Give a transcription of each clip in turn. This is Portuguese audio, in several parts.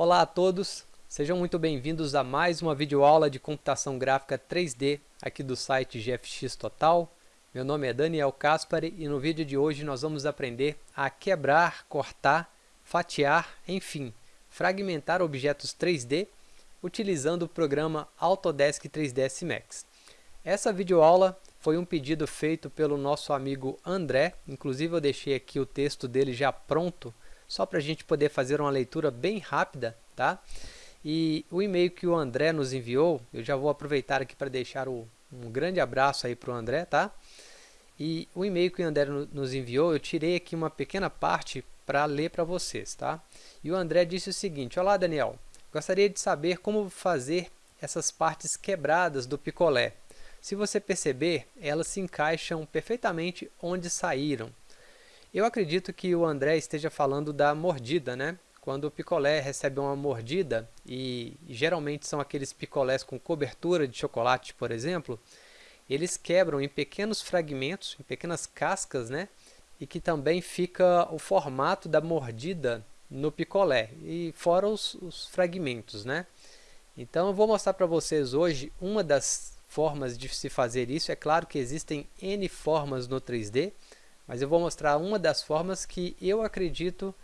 Olá a todos, sejam muito bem-vindos a mais uma videoaula de computação gráfica 3D aqui do site GFX Total. Meu nome é Daniel Caspari e no vídeo de hoje nós vamos aprender a quebrar, cortar, fatiar, enfim, fragmentar objetos 3D utilizando o programa Autodesk 3ds Max. Essa videoaula foi um pedido feito pelo nosso amigo André, inclusive eu deixei aqui o texto dele já pronto só para a gente poder fazer uma leitura bem rápida, tá? E o e-mail que o André nos enviou, eu já vou aproveitar aqui para deixar o, um grande abraço aí para o André, tá? E o e-mail que o André nos enviou, eu tirei aqui uma pequena parte para ler para vocês, tá? E o André disse o seguinte, Olá Daniel, gostaria de saber como fazer essas partes quebradas do picolé. Se você perceber, elas se encaixam perfeitamente onde saíram. Eu acredito que o André esteja falando da mordida, né? Quando o picolé recebe uma mordida, e geralmente são aqueles picolés com cobertura de chocolate, por exemplo, eles quebram em pequenos fragmentos, em pequenas cascas, né? E que também fica o formato da mordida no picolé, e fora os, os fragmentos, né? Então eu vou mostrar para vocês hoje uma das formas de se fazer isso. É claro que existem N formas no 3D, mas eu vou mostrar uma das formas que eu acredito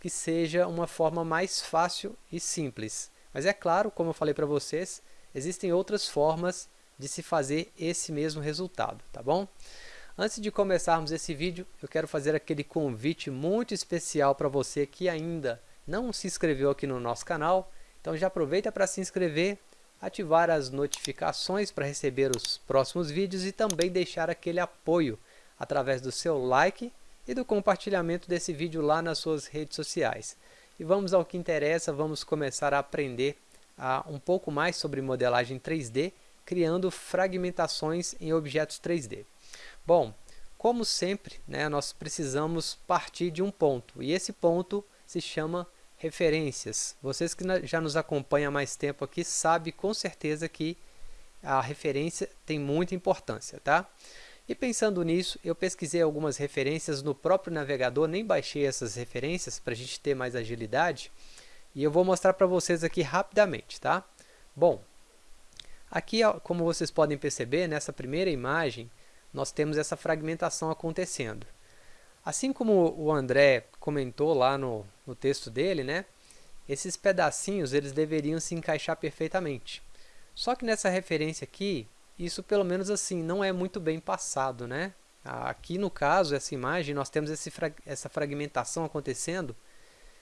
que seja uma forma mais fácil e simples. Mas é claro, como eu falei para vocês, existem outras formas de se fazer esse mesmo resultado, tá bom? Antes de começarmos esse vídeo, eu quero fazer aquele convite muito especial para você que ainda não se inscreveu aqui no nosso canal. Então já aproveita para se inscrever, ativar as notificações para receber os próximos vídeos e também deixar aquele apoio através do seu like e do compartilhamento desse vídeo lá nas suas redes sociais. E vamos ao que interessa, vamos começar a aprender a, um pouco mais sobre modelagem 3D, criando fragmentações em objetos 3D. Bom, como sempre, né, nós precisamos partir de um ponto, e esse ponto se chama referências. Vocês que já nos acompanham há mais tempo aqui sabem com certeza que a referência tem muita importância, tá? E pensando nisso, eu pesquisei algumas referências no próprio navegador, nem baixei essas referências para a gente ter mais agilidade. E eu vou mostrar para vocês aqui rapidamente, tá? Bom, aqui, como vocês podem perceber, nessa primeira imagem, nós temos essa fragmentação acontecendo. Assim como o André comentou lá no, no texto dele, né? Esses pedacinhos eles deveriam se encaixar perfeitamente. Só que nessa referência aqui, isso pelo menos assim não é muito bem passado, né? Aqui no caso, essa imagem, nós temos esse, essa fragmentação acontecendo,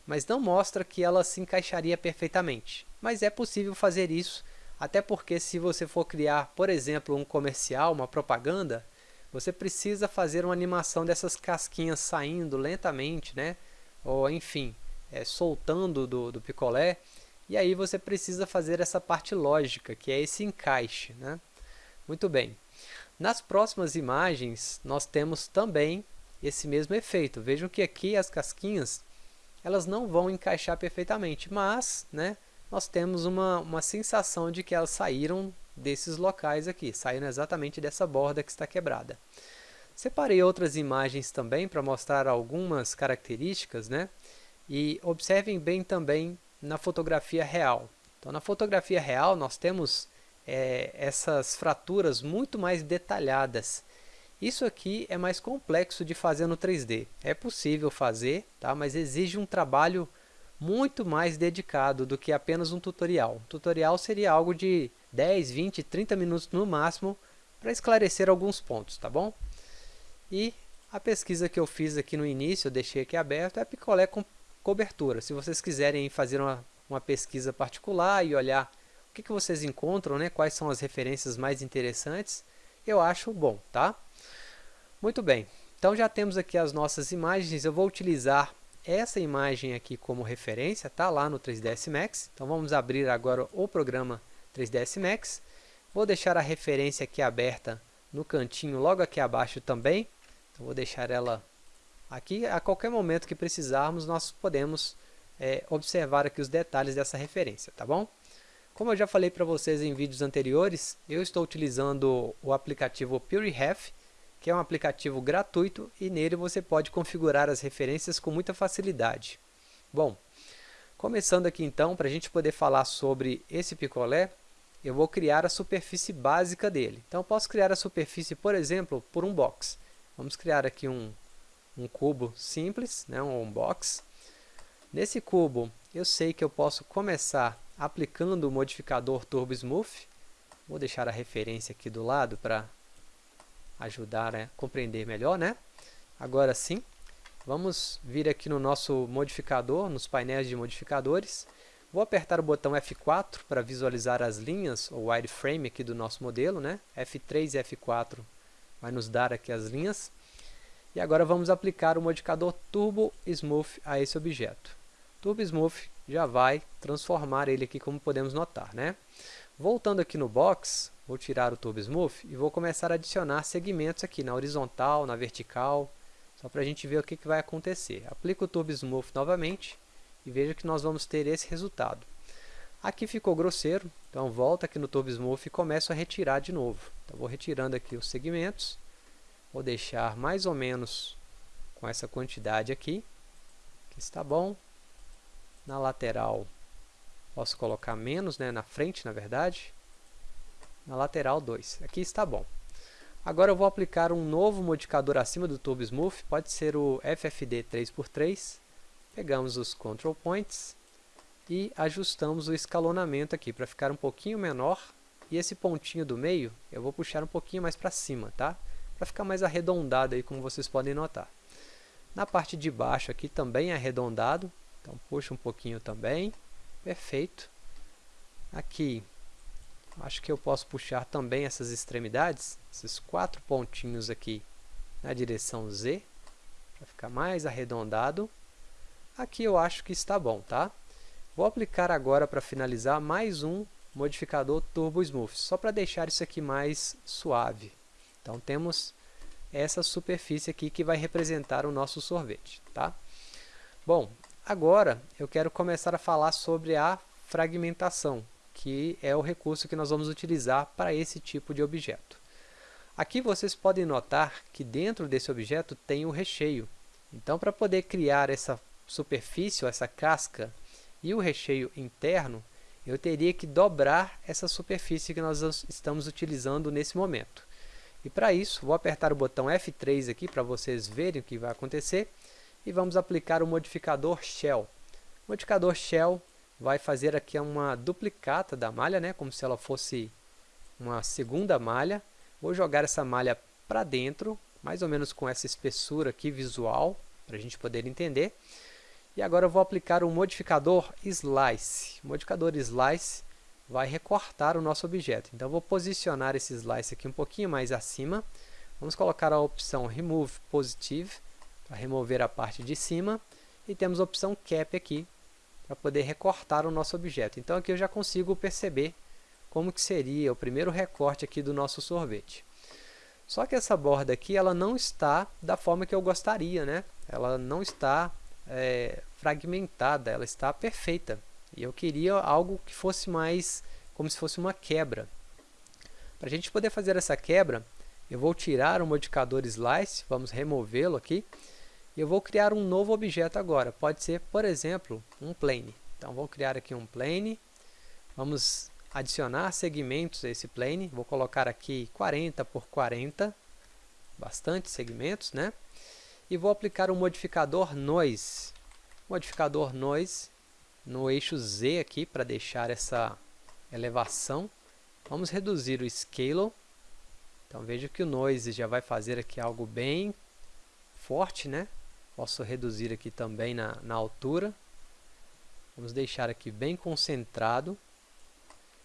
mas não mostra que ela se encaixaria perfeitamente. Mas é possível fazer isso, até porque se você for criar, por exemplo, um comercial, uma propaganda, você precisa fazer uma animação dessas casquinhas saindo lentamente, né? ou enfim, é, soltando do, do picolé, e aí você precisa fazer essa parte lógica, que é esse encaixe. Né? Muito bem. Nas próximas imagens, nós temos também esse mesmo efeito. Vejam que aqui as casquinhas elas não vão encaixar perfeitamente, mas né, nós temos uma, uma sensação de que elas saíram desses locais aqui, saíram exatamente dessa borda que está quebrada. Separei outras imagens também para mostrar algumas características, né? E observem bem também na fotografia real. Então, na fotografia real, nós temos é, essas fraturas muito mais detalhadas. Isso aqui é mais complexo de fazer no 3D. É possível fazer, tá? mas exige um trabalho muito mais dedicado do que apenas um tutorial. Um tutorial seria algo de 10, 20, 30 minutos no máximo para esclarecer alguns pontos, tá bom? E a pesquisa que eu fiz aqui no início, eu deixei aqui aberto, é picolé com cobertura. Se vocês quiserem fazer uma, uma pesquisa particular e olhar o que, que vocês encontram, né? quais são as referências mais interessantes, eu acho bom, tá? Muito bem, então já temos aqui as nossas imagens, eu vou utilizar essa imagem aqui como referência, tá? Lá no 3ds Max, então vamos abrir agora o programa 3ds Max, vou deixar a referência aqui aberta no cantinho logo aqui abaixo também, então vou deixar ela aqui, a qualquer momento que precisarmos nós podemos é, observar aqui os detalhes dessa referência, tá bom? Como eu já falei para vocês em vídeos anteriores, eu estou utilizando o aplicativo PureRef, que é um aplicativo gratuito e nele você pode configurar as referências com muita facilidade. Bom, Começando aqui então, para a gente poder falar sobre esse picolé, eu vou criar a superfície básica dele. Então, eu posso criar a superfície, por exemplo, por um box. Vamos criar aqui um, um cubo simples, né, um box. Nesse cubo, eu sei que eu posso começar aplicando o modificador Turbo Smooth. Vou deixar a referência aqui do lado para ajudar a compreender melhor. Né? Agora sim, vamos vir aqui no nosso modificador, nos painéis de modificadores. Vou apertar o botão F4 para visualizar as linhas, ou wireframe aqui do nosso modelo. Né? F3 e F4 vai nos dar aqui as linhas. E agora vamos aplicar o modificador Turbo Smooth a esse objeto. Turbo Smooth já vai transformar ele aqui como podemos notar. Né? Voltando aqui no box, vou tirar o Turbo Smooth e vou começar a adicionar segmentos aqui na horizontal, na vertical, só para a gente ver o que, que vai acontecer. Aplico o Turbo Smooth novamente e veja que nós vamos ter esse resultado. Aqui ficou grosseiro, então volta aqui no Turbo Smooth e começo a retirar de novo. Então vou retirando aqui os segmentos, vou deixar mais ou menos com essa quantidade aqui, que está bom. Na lateral posso colocar menos, né, na frente na verdade. Na lateral 2, aqui está bom. Agora eu vou aplicar um novo modificador acima do Turbo Smooth, pode ser o FFD 3x3. Pegamos os Control Points e ajustamos o escalonamento aqui para ficar um pouquinho menor. E esse pontinho do meio eu vou puxar um pouquinho mais para cima, tá? Para ficar mais arredondado aí, como vocês podem notar. Na parte de baixo aqui também é arredondado, então puxa um pouquinho também. Perfeito. Aqui, acho que eu posso puxar também essas extremidades, esses quatro pontinhos aqui na direção Z, para ficar mais arredondado. Aqui eu acho que está bom, tá? Vou aplicar agora para finalizar mais um modificador Turbo Smooth, só para deixar isso aqui mais suave. Então temos essa superfície aqui que vai representar o nosso sorvete. Tá? Bom, agora eu quero começar a falar sobre a fragmentação, que é o recurso que nós vamos utilizar para esse tipo de objeto. Aqui vocês podem notar que dentro desse objeto tem o recheio. Então, para poder criar essa superfície, essa casca, e o recheio interno, eu teria que dobrar essa superfície que nós estamos utilizando nesse momento. E para isso, vou apertar o botão F3 aqui para vocês verem o que vai acontecer e vamos aplicar o modificador Shell. O modificador Shell vai fazer aqui uma duplicata da malha, né, como se ela fosse uma segunda malha. Vou jogar essa malha para dentro, mais ou menos com essa espessura aqui visual, para a gente poder entender. E agora eu vou aplicar o modificador Slice. O modificador Slice vai recortar o nosso objeto. Então, vou posicionar esse Slice aqui um pouquinho mais acima. Vamos colocar a opção Remove Positive, para remover a parte de cima. E temos a opção Cap aqui, para poder recortar o nosso objeto. Então, aqui eu já consigo perceber como que seria o primeiro recorte aqui do nosso sorvete. Só que essa borda aqui, ela não está da forma que eu gostaria, né? Ela não está é, fragmentada, ela está perfeita. E eu queria algo que fosse mais como se fosse uma quebra. Para a gente poder fazer essa quebra, eu vou tirar o modificador Slice, vamos removê-lo aqui, eu vou criar um novo objeto agora. Pode ser, por exemplo, um plane. Então, vou criar aqui um plane, vamos adicionar segmentos a esse plane, vou colocar aqui 40 por 40, bastante segmentos, né? e vou aplicar um modificador Noise. Modificador Noise no eixo Z aqui para deixar essa elevação. Vamos reduzir o Scale. Então veja que o Noise já vai fazer aqui algo bem forte, né? Posso reduzir aqui também na, na altura. Vamos deixar aqui bem concentrado.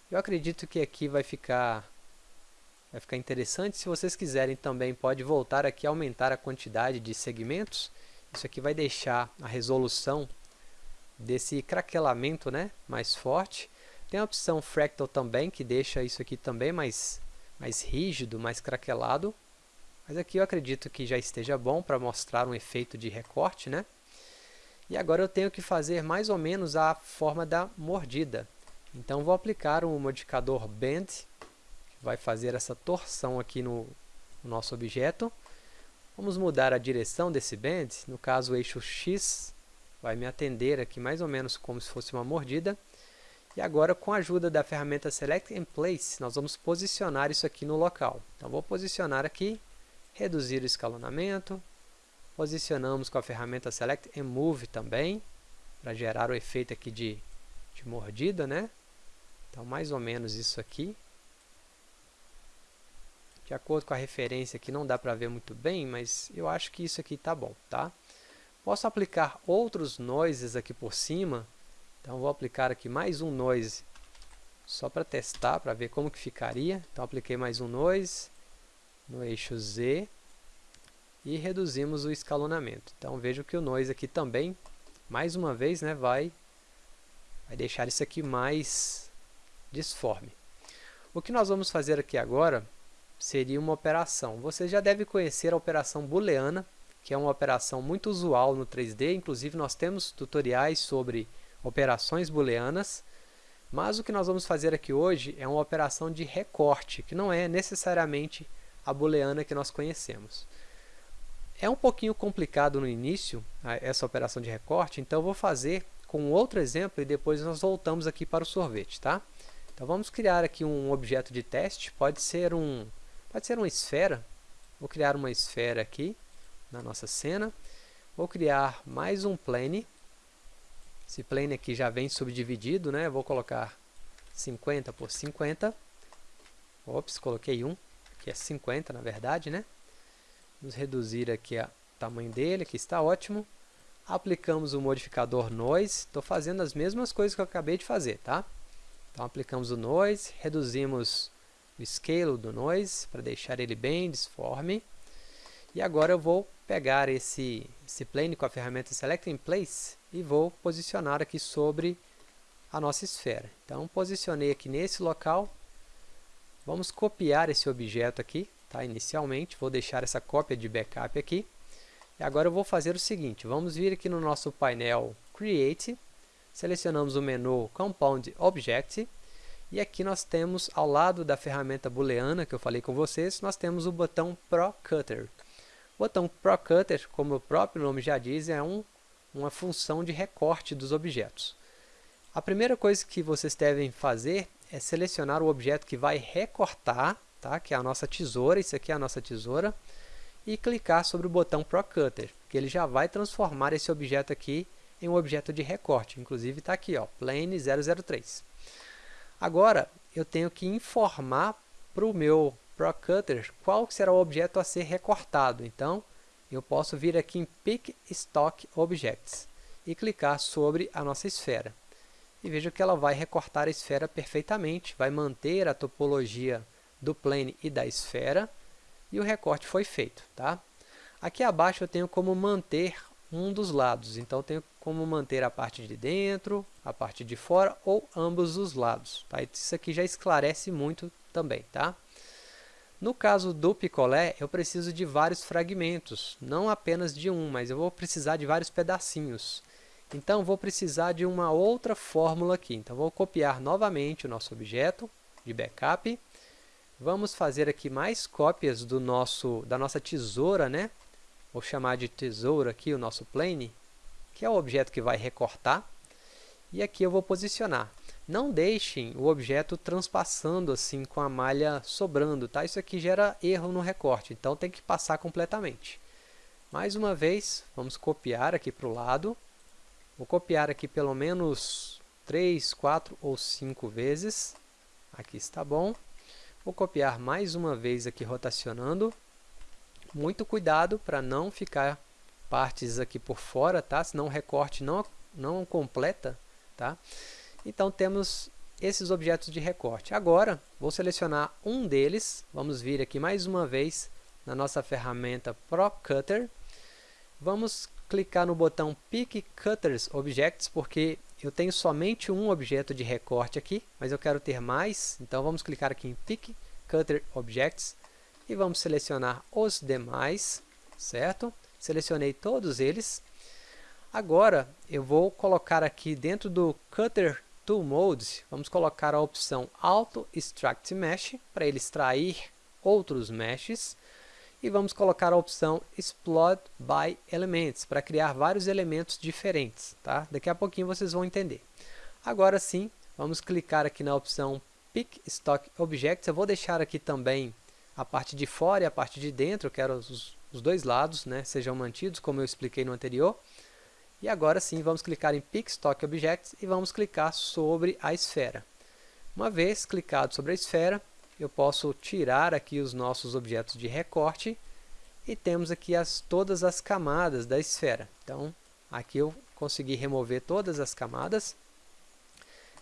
Eu acredito que aqui vai ficar vai ficar interessante. Se vocês quiserem também, pode voltar aqui e aumentar a quantidade de segmentos. Isso aqui vai deixar a resolução desse craquelamento né, mais forte. Tem a opção Fractal também, que deixa isso aqui também mais, mais rígido, mais craquelado. Mas aqui eu acredito que já esteja bom para mostrar um efeito de recorte. Né? E agora eu tenho que fazer mais ou menos a forma da mordida. Então vou aplicar o um modificador Bend vai fazer essa torção aqui no, no nosso objeto. Vamos mudar a direção desse bend, no caso o eixo X vai me atender aqui mais ou menos como se fosse uma mordida. E agora, com a ajuda da ferramenta Select and Place, nós vamos posicionar isso aqui no local. Então, vou posicionar aqui, reduzir o escalonamento, posicionamos com a ferramenta Select and Move também, para gerar o efeito aqui de, de mordida, né? Então, mais ou menos isso aqui. De acordo com a referência aqui, não dá para ver muito bem, mas eu acho que isso aqui está bom, tá? Posso aplicar outros noises aqui por cima. Então, vou aplicar aqui mais um noise, só para testar, para ver como que ficaria. Então, apliquei mais um noise no eixo Z e reduzimos o escalonamento. Então, vejo que o noise aqui também, mais uma vez, né, vai, vai deixar isso aqui mais disforme. O que nós vamos fazer aqui agora seria uma operação. Você já deve conhecer a operação booleana, que é uma operação muito usual no 3D, inclusive nós temos tutoriais sobre operações booleanas, mas o que nós vamos fazer aqui hoje é uma operação de recorte, que não é necessariamente a booleana que nós conhecemos. É um pouquinho complicado no início, essa operação de recorte, então eu vou fazer com outro exemplo e depois nós voltamos aqui para o sorvete. Tá? Então vamos criar aqui um objeto de teste, pode ser um Pode ser uma esfera. Vou criar uma esfera aqui na nossa cena. Vou criar mais um plane. Esse plane aqui já vem subdividido, né? Vou colocar 50 por 50. Ops, coloquei 1, que é 50 na verdade, né? Vamos reduzir aqui o tamanho dele, que está ótimo. Aplicamos o modificador Noise. Estou fazendo as mesmas coisas que eu acabei de fazer, tá? Então, aplicamos o Noise, reduzimos o scale do noise para deixar ele bem disforme. E agora eu vou pegar esse, esse plane com a ferramenta Select in Place e vou posicionar aqui sobre a nossa esfera. Então, posicionei aqui nesse local. Vamos copiar esse objeto aqui, tá? inicialmente. Vou deixar essa cópia de backup aqui. E agora eu vou fazer o seguinte, vamos vir aqui no nosso painel Create, selecionamos o menu Compound Object, e aqui nós temos, ao lado da ferramenta booleana que eu falei com vocês, nós temos o botão Pro Cutter. O botão Pro Cutter, como o próprio nome já diz, é um, uma função de recorte dos objetos. A primeira coisa que vocês devem fazer é selecionar o objeto que vai recortar, tá? que é a nossa tesoura, isso aqui é a nossa tesoura, e clicar sobre o botão Pro Cutter, que ele já vai transformar esse objeto aqui em um objeto de recorte. Inclusive está aqui, ó, Plane 003. Agora, eu tenho que informar para o meu ProCutter qual será o objeto a ser recortado. Então, eu posso vir aqui em Pick Stock Objects e clicar sobre a nossa esfera. E veja que ela vai recortar a esfera perfeitamente, vai manter a topologia do plane e da esfera, e o recorte foi feito. Tá? Aqui abaixo eu tenho como manter um dos lados. Então, tenho como manter a parte de dentro, a parte de fora ou ambos os lados. Tá? Isso aqui já esclarece muito também. Tá? No caso do picolé, eu preciso de vários fragmentos, não apenas de um, mas eu vou precisar de vários pedacinhos. Então, vou precisar de uma outra fórmula aqui. Então, vou copiar novamente o nosso objeto de backup. Vamos fazer aqui mais cópias do nosso, da nossa tesoura, né? Vou chamar de tesoura aqui o nosso plane, que é o objeto que vai recortar. E aqui eu vou posicionar. Não deixem o objeto transpassando assim com a malha sobrando, tá? Isso aqui gera erro no recorte, então tem que passar completamente. Mais uma vez, vamos copiar aqui para o lado. Vou copiar aqui pelo menos 3, 4 ou 5 vezes. Aqui está bom. Vou copiar mais uma vez aqui rotacionando. Muito cuidado para não ficar partes aqui por fora, tá? Senão o recorte não, não completa, tá? Então temos esses objetos de recorte. Agora, vou selecionar um deles, vamos vir aqui mais uma vez na nossa ferramenta Pro Cutter. Vamos clicar no botão Pick Cutters Objects, porque eu tenho somente um objeto de recorte aqui, mas eu quero ter mais, então vamos clicar aqui em Pick Cutter Objects e vamos selecionar os demais, certo? Selecionei todos eles. Agora, eu vou colocar aqui dentro do Cutter Tool Mode, vamos colocar a opção Auto Extract Mesh, para ele extrair outros meshes. E vamos colocar a opção Explode by Elements, para criar vários elementos diferentes. Tá? Daqui a pouquinho vocês vão entender. Agora sim, vamos clicar aqui na opção Pick Stock Objects. Eu vou deixar aqui também a parte de fora e a parte de dentro, eu quero os, os dois lados né, sejam mantidos, como eu expliquei no anterior. E agora sim, vamos clicar em Pick Stock Objects e vamos clicar sobre a esfera. Uma vez clicado sobre a esfera, eu posso tirar aqui os nossos objetos de recorte e temos aqui as, todas as camadas da esfera. Então, aqui eu consegui remover todas as camadas.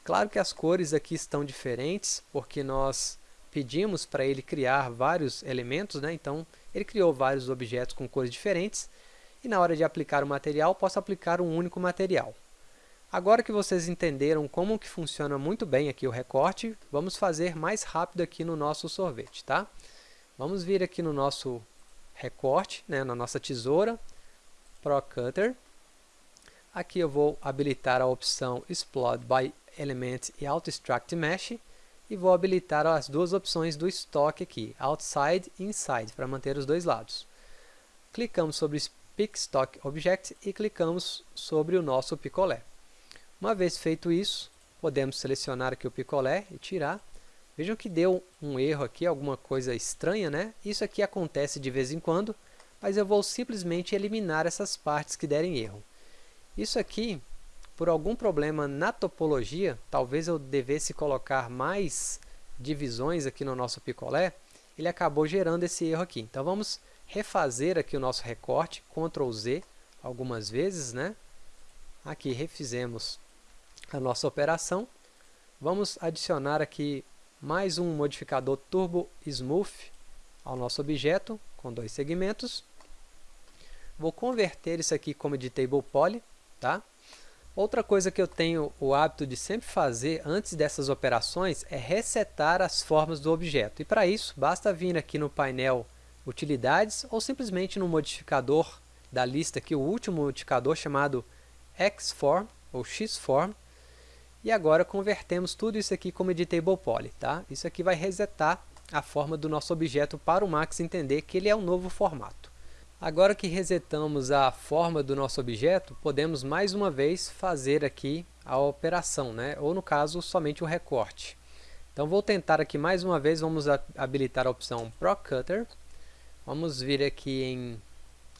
Claro que as cores aqui estão diferentes, porque nós pedimos para ele criar vários elementos, né? então ele criou vários objetos com cores diferentes, e na hora de aplicar o material, posso aplicar um único material. Agora que vocês entenderam como que funciona muito bem aqui o recorte, vamos fazer mais rápido aqui no nosso sorvete, tá? Vamos vir aqui no nosso recorte, né, na nossa tesoura, Pro Cutter. Aqui eu vou habilitar a opção Explode by Element e Auto Extract Mesh e vou habilitar as duas opções do estoque aqui, Outside e Inside, para manter os dois lados. Clicamos sobre Pick Stock Object e clicamos sobre o nosso picolé. Uma vez feito isso, podemos selecionar aqui o picolé e tirar. Vejam que deu um erro aqui, alguma coisa estranha, né? Isso aqui acontece de vez em quando, mas eu vou simplesmente eliminar essas partes que derem erro. Isso aqui, por algum problema na topologia, talvez eu devesse colocar mais divisões aqui no nosso picolé, ele acabou gerando esse erro aqui. Então vamos refazer aqui o nosso recorte, Ctrl Z, algumas vezes, né? Aqui refizemos a nossa operação. Vamos adicionar aqui mais um modificador Turbo Smooth ao nosso objeto, com dois segmentos. Vou converter isso aqui como editable poly, tá? Outra coisa que eu tenho o hábito de sempre fazer antes dessas operações é resetar as formas do objeto. E para isso, basta vir aqui no painel Utilidades ou simplesmente no modificador da lista aqui, o último modificador chamado Xform ou Xform, e agora convertemos tudo isso aqui como editable poly. Tá? Isso aqui vai resetar a forma do nosso objeto para o Max entender que ele é um novo formato. Agora que resetamos a forma do nosso objeto, podemos mais uma vez fazer aqui a operação, né? ou no caso, somente o recorte. Então vou tentar aqui mais uma vez, vamos habilitar a opção Pro Cutter. Vamos vir aqui em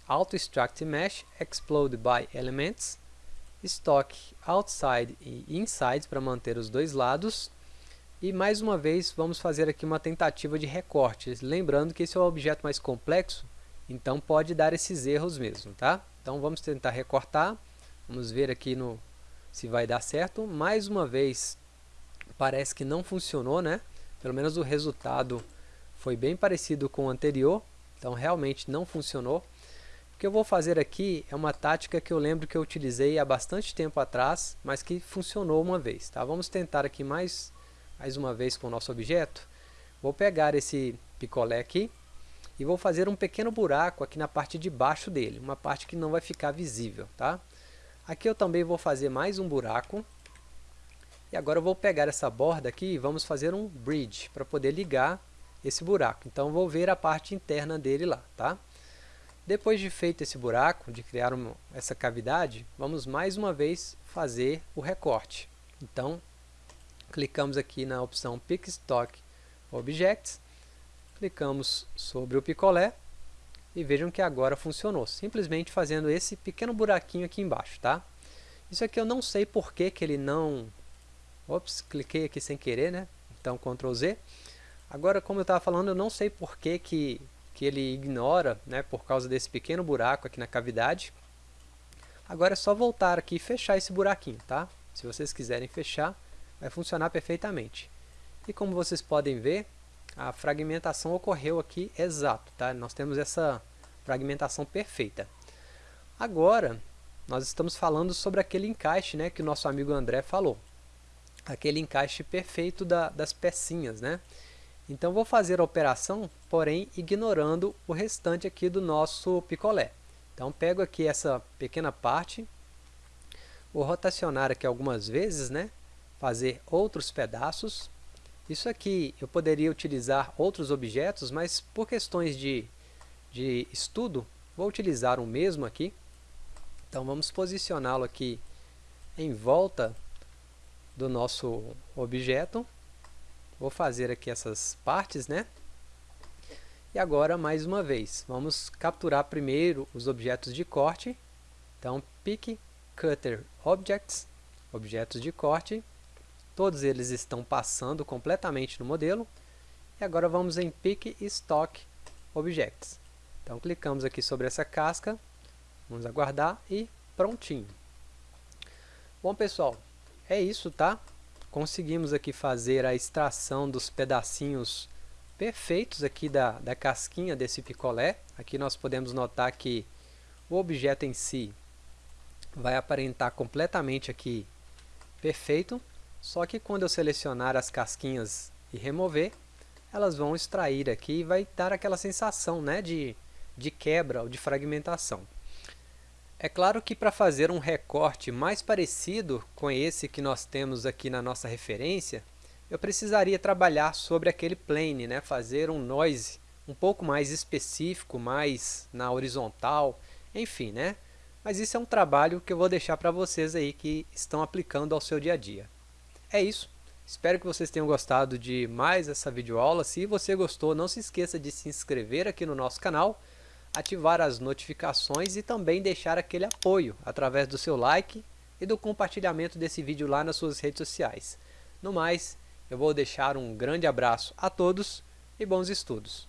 Auto Extract Mesh, Explode by Elements stock outside e inside para manter os dois lados. E mais uma vez vamos fazer aqui uma tentativa de recorte, lembrando que esse é um objeto mais complexo, então pode dar esses erros mesmo, tá? Então vamos tentar recortar, vamos ver aqui no, se vai dar certo. Mais uma vez parece que não funcionou, né? Pelo menos o resultado foi bem parecido com o anterior, então realmente não funcionou. O que eu vou fazer aqui é uma tática que eu lembro que eu utilizei há bastante tempo atrás, mas que funcionou uma vez. Tá? Vamos tentar aqui mais, mais uma vez com o nosso objeto. Vou pegar esse picolé aqui e vou fazer um pequeno buraco aqui na parte de baixo dele, uma parte que não vai ficar visível. Tá? Aqui eu também vou fazer mais um buraco. E agora eu vou pegar essa borda aqui e vamos fazer um bridge para poder ligar esse buraco. Então vou ver a parte interna dele lá. Tá? Depois de feito esse buraco, de criar uma, essa cavidade, vamos mais uma vez fazer o recorte. Então, clicamos aqui na opção Pick Stock Objects, clicamos sobre o picolé e vejam que agora funcionou, simplesmente fazendo esse pequeno buraquinho aqui embaixo, tá? Isso aqui eu não sei por que, que ele não... Ops, cliquei aqui sem querer, né? Então, Ctrl Z. Agora, como eu estava falando, eu não sei por que, que que ele ignora né, por causa desse pequeno buraco aqui na cavidade. Agora é só voltar aqui e fechar esse buraquinho, tá? Se vocês quiserem fechar, vai funcionar perfeitamente. E como vocês podem ver, a fragmentação ocorreu aqui exato, tá? Nós temos essa fragmentação perfeita. Agora, nós estamos falando sobre aquele encaixe né, que o nosso amigo André falou. Aquele encaixe perfeito da, das pecinhas, né? Então vou fazer a operação, porém ignorando o restante aqui do nosso picolé. Então pego aqui essa pequena parte, vou rotacionar aqui algumas vezes, né? fazer outros pedaços. Isso aqui eu poderia utilizar outros objetos, mas por questões de, de estudo, vou utilizar o mesmo aqui. Então vamos posicioná-lo aqui em volta do nosso objeto. Vou fazer aqui essas partes, né? E agora, mais uma vez, vamos capturar primeiro os objetos de corte. Então, Pick Cutter Objects, objetos de corte. Todos eles estão passando completamente no modelo. E agora vamos em Pick Stock Objects. Então, clicamos aqui sobre essa casca, vamos aguardar e prontinho. Bom, pessoal, é isso, tá? Conseguimos aqui fazer a extração dos pedacinhos perfeitos aqui da, da casquinha desse picolé. Aqui nós podemos notar que o objeto em si vai aparentar completamente aqui perfeito, só que quando eu selecionar as casquinhas e remover, elas vão extrair aqui e vai dar aquela sensação né, de, de quebra ou de fragmentação. É claro que para fazer um recorte mais parecido com esse que nós temos aqui na nossa referência, eu precisaria trabalhar sobre aquele plane, né? fazer um noise um pouco mais específico, mais na horizontal, enfim, né? Mas isso é um trabalho que eu vou deixar para vocês aí que estão aplicando ao seu dia a dia. É isso. Espero que vocês tenham gostado de mais essa videoaula. Se você gostou, não se esqueça de se inscrever aqui no nosso canal, ativar as notificações e também deixar aquele apoio através do seu like e do compartilhamento desse vídeo lá nas suas redes sociais. No mais, eu vou deixar um grande abraço a todos e bons estudos.